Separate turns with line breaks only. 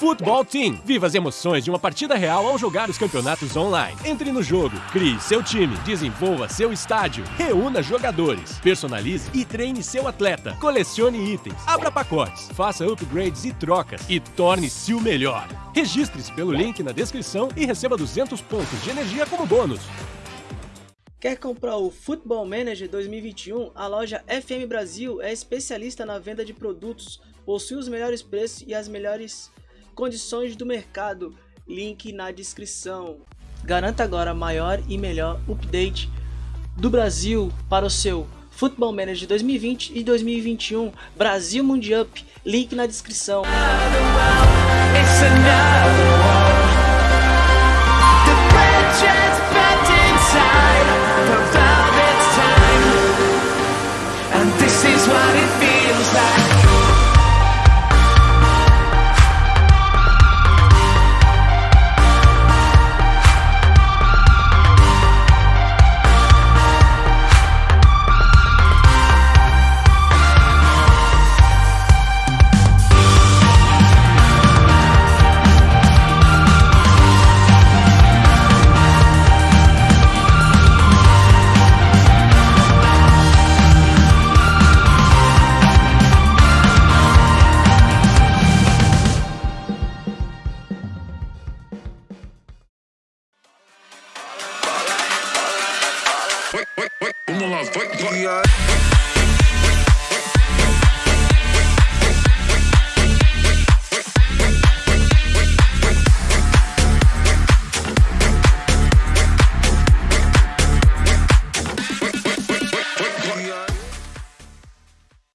Football Team. Viva as emoções de uma partida real ao jogar os campeonatos online. Entre no jogo, crie seu time, desenvolva seu estádio, reúna jogadores, personalize e treine seu atleta, colecione itens, abra pacotes, faça upgrades e trocas e torne-se o melhor. Registre-se pelo link na descrição e receba 200 pontos de energia como bônus.
Quer comprar o Football Manager 2021? A loja FM Brasil é especialista na venda de produtos, possui os melhores preços e as melhores condições do mercado. Link na descrição. Garanta agora maior e melhor update do Brasil para o seu Football Manager 2020 e 2021 Brasil Mundial. Link na descrição.
wait, wait, wait, wait, wait, wait,